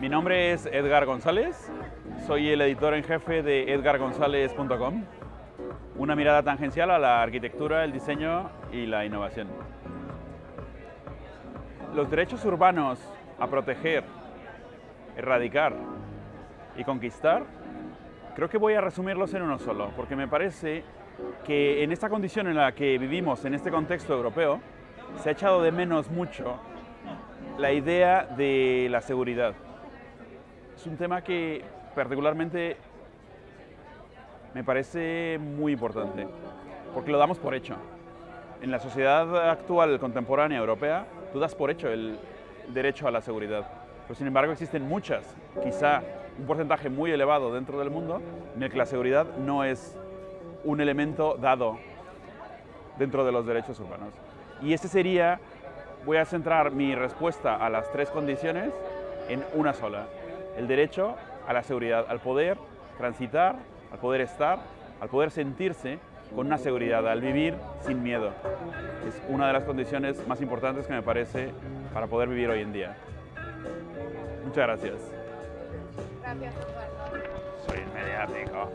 Mi nombre es Edgar González, soy el editor en jefe de edgargonzalez.com, una mirada tangencial a la arquitectura, el diseño y la innovación. Los derechos urbanos a proteger, erradicar y conquistar, creo que voy a resumirlos en uno solo, porque me parece que en esta condición en la que vivimos, en este contexto europeo, se ha echado de menos mucho la idea de la seguridad. Es un tema que particularmente me parece muy importante, porque lo damos por hecho. En la sociedad actual, contemporánea, europea, tú das por hecho el derecho a la seguridad. Pero sin embargo existen muchas, quizá un porcentaje muy elevado dentro del mundo, en el que la seguridad no es un elemento dado dentro de los derechos humanos. Y ese sería, voy a centrar mi respuesta a las tres condiciones en una sola. El derecho a la seguridad, al poder transitar, al poder estar, al poder sentirse con una seguridad, al vivir sin miedo. Es una de las condiciones más importantes que me parece para poder vivir hoy en día. Muchas gracias. Gracias, Eduardo. Soy mediático.